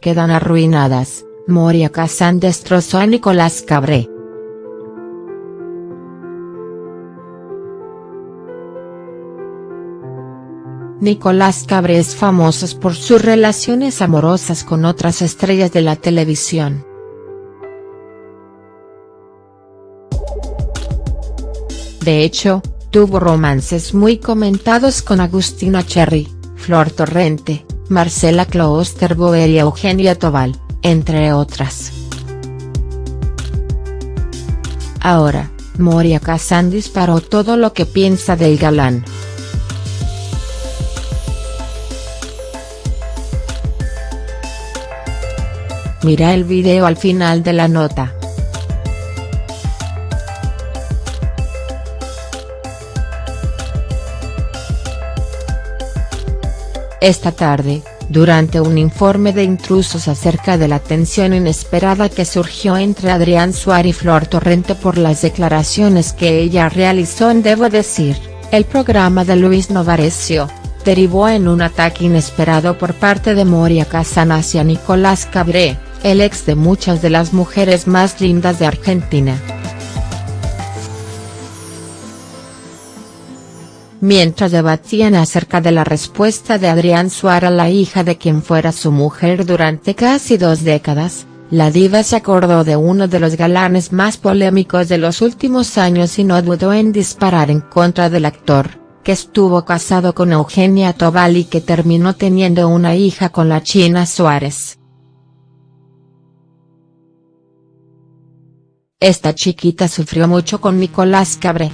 quedan arruinadas, Moria Kazan destrozó a Nicolás Cabré. Nicolás Cabré es famoso por sus relaciones amorosas con otras estrellas de la televisión. De hecho, tuvo romances muy comentados con Agustina Cherry, Flor Torrente, Marcela Klosterboer y Eugenia Tobal, entre otras. Ahora, Moria Kazan disparó todo lo que piensa del galán. Mira el video al final de la nota. Esta tarde, durante un informe de intrusos acerca de la tensión inesperada que surgió entre Adrián Suárez y Flor Torrente por las declaraciones que ella realizó en Debo Decir, el programa de Luis Novarecio, derivó en un ataque inesperado por parte de Moria Kazan hacia Nicolás Cabré el ex de muchas de las mujeres más lindas de Argentina. Mientras debatían acerca de la respuesta de Adrián Suárez a la hija de quien fuera su mujer durante casi dos décadas, la diva se acordó de uno de los galanes más polémicos de los últimos años y no dudó en disparar en contra del actor, que estuvo casado con Eugenia Tobal y que terminó teniendo una hija con la China Suárez. Esta chiquita sufrió mucho con Nicolás Cabré.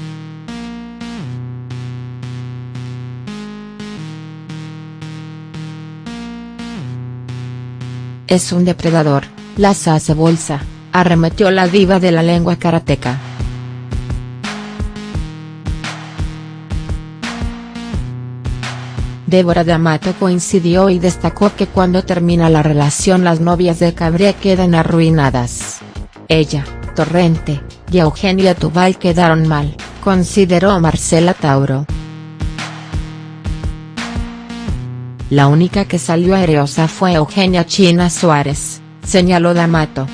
Es un depredador, las hace bolsa, arremetió la diva de la lengua karateca. Débora D'Amato coincidió y destacó que cuando termina la relación las novias de Cabré quedan arruinadas. Ella, Torrente, y Eugenia Tubal quedaron mal, consideró Marcela Tauro. La única que salió aerosa fue Eugenia China Suárez, señaló D'Amato.